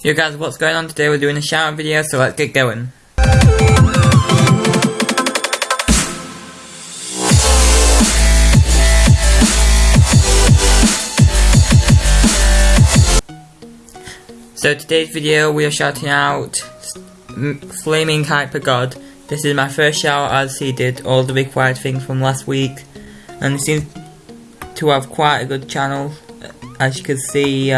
Yo guys, what's going on today? We're doing a out video, so let's get going. So today's video we are shouting out Flaming Hyper God. This is my first shout as he did all the required things from last week and he seems to have quite a good channel as you can see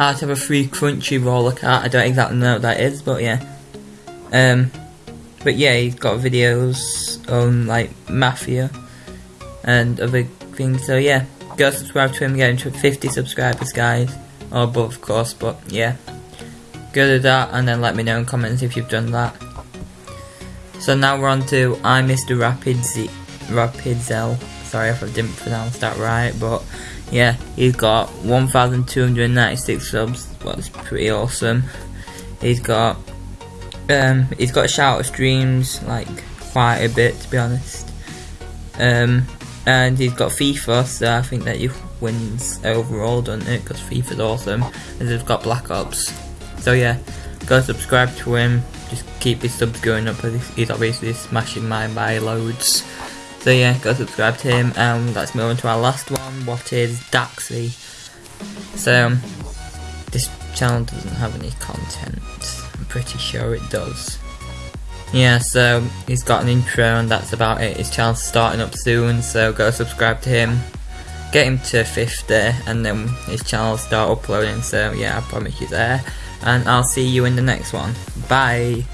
out of a free Crunchyroll account. I don't exactly know what that is, but yeah. Um, but yeah, he's got videos on like Mafia and other things. So yeah, go subscribe to him. Get him to 50 subscribers, guys, or above, of course. But yeah, go to that and then let me know in comments if you've done that. So now we're on to I Mr. Rapid Z Rapidzel. Sorry if I didn't pronounce that right, but yeah, he's got 1,296 subs. That's pretty awesome. He's got um, he's got shout out streams like quite a bit to be honest. Um, and he's got FIFA, so I think that he wins overall, doesn't it? Because FIFA's awesome. And he's got Black Ops. So yeah, go subscribe to him. Just keep his subs going up. Because he's obviously smashing mine by loads. So yeah, go subscribe to him. And let's move on to our last one. What is Daxy? So um, this channel doesn't have any content. I'm pretty sure it does. Yeah, so he's got an intro and that's about it. His channel's starting up soon, so go subscribe to him. Get him to 50 and then his channel will start uploading, so yeah, I promise you there. And I'll see you in the next one. Bye!